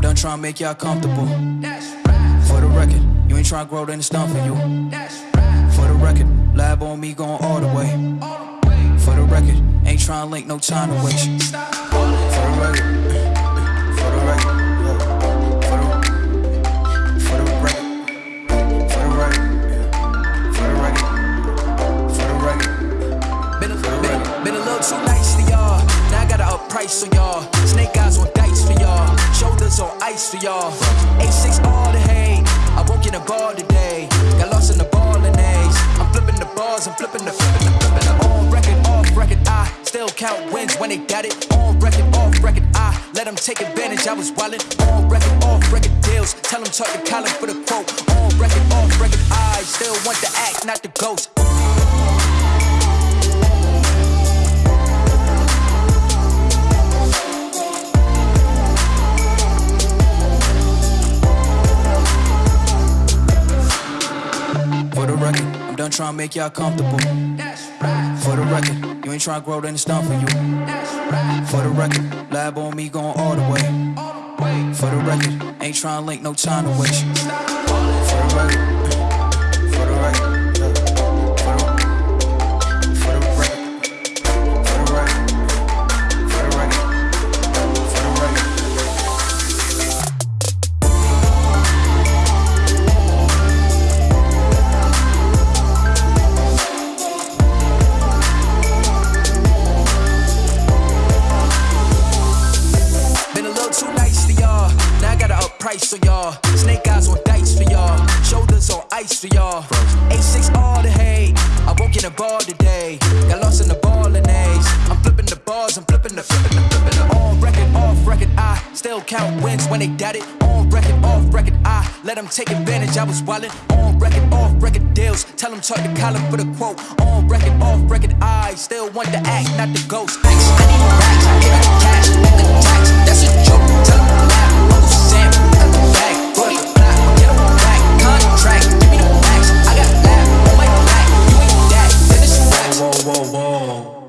tryna make y'all comfortable. For the record, you ain't tryna grow, then it's done for you. For the record, lab on me going all the way. For the record, ain't tryna link, no time to waste. For the record, for the record, for the, record, for the record, for the record, for the record. Been a, been, a, been a little too nice to y'all. Now I gotta up price on y'all. For y'all. A6 all the hate. I won't get a ball today. Got lost in the ball and A's. I'm flipping the bars, I'm flipping the flipping the flipping the on record, off record. I still count wins when they got it. On record, off record. I let them take advantage. I was wildin' on record, off record deals. Tell them talk to Colin for the quote. On record, off record. I still want the act, not the ghost. Record, I'm done make y'all comfortable. Right. For the record, you ain't tryna grow, then it's done for you. For the record, lab on me going all the way. For the record, ain't tryna link, no time to waste. For the record, price on y'all. Snake eyes on dice for y'all. Shoulders on ice for y'all. A6 all the hate. I won't get a ball today. Got lost in the ball and. I'm flipping the bars, I'm flipping the flipping the flipping the on record, off record. I still count wins when they got it. On record, off record. I let them take advantage. I was wildin' on record, off record deals. Tell them talk to Colin for the quote. On record, off record. I still want the act, not the ghost. も